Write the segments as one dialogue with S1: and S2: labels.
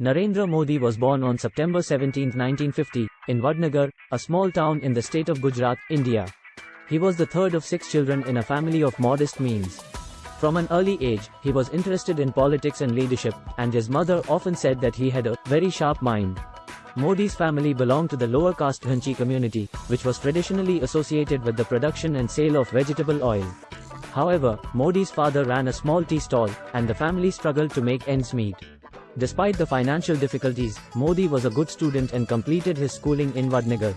S1: Narendra Modi was born on September 17, 1950, in Vadnagar, a small town in the state of Gujarat, India. He was the third of six children in a family of modest means. From an early age, he was interested in politics and leadership, and his mother often said that he had a very sharp mind. Modi's family belonged to the lower caste Ghanchi community, which was traditionally associated with the production and sale of vegetable oil. However, Modi's father ran a small tea stall, and the family struggled to make ends meet. Despite the financial difficulties, Modi was a good student and completed his schooling in Vadnagar.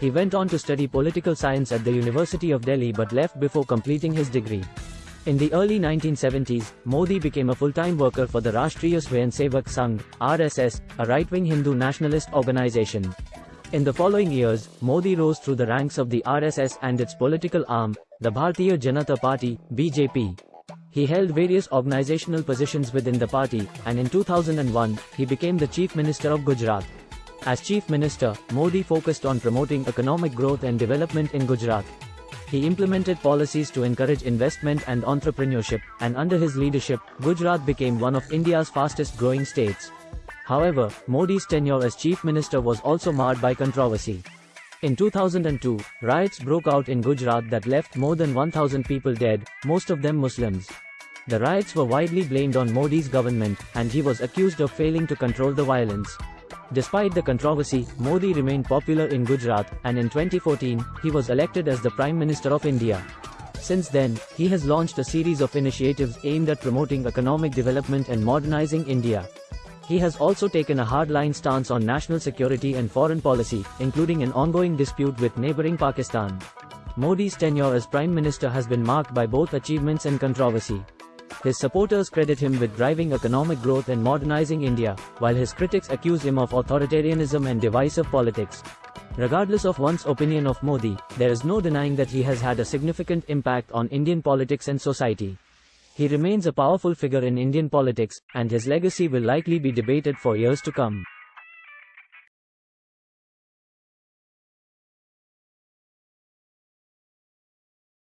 S1: He went on to study political science at the University of Delhi but left before completing his degree. In the early 1970s, Modi became a full-time worker for the Rashtriya Swayamsevak Sangh, RSS, a right-wing Hindu nationalist organization. In the following years, Modi rose through the ranks of the RSS and its political arm, the Bharatiya Janata Party, BJP. He held various organizational positions within the party, and in 2001, he became the Chief Minister of Gujarat. As Chief Minister, Modi focused on promoting economic growth and development in Gujarat. He implemented policies to encourage investment and entrepreneurship, and under his leadership, Gujarat became one of India's fastest growing states. However, Modi's tenure as Chief Minister was also marred by controversy. In 2002, riots broke out in Gujarat that left more than 1,000 people dead, most of them Muslims. The riots were widely blamed on Modi's government, and he was accused of failing to control the violence. Despite the controversy, Modi remained popular in Gujarat, and in 2014, he was elected as the Prime Minister of India. Since then, he has launched a series of initiatives aimed at promoting economic development and modernizing India. He has also taken a hardline stance on national security and foreign policy, including an ongoing dispute with neighboring Pakistan. Modi's tenure as Prime Minister has been marked by both achievements and controversy. His supporters credit him with driving economic growth and modernizing India, while his critics accuse him of authoritarianism and divisive politics. Regardless of one's opinion of Modi, there is no denying that he has had a significant impact on Indian politics and society. He remains a powerful figure in Indian politics, and his legacy will likely be debated for years to come.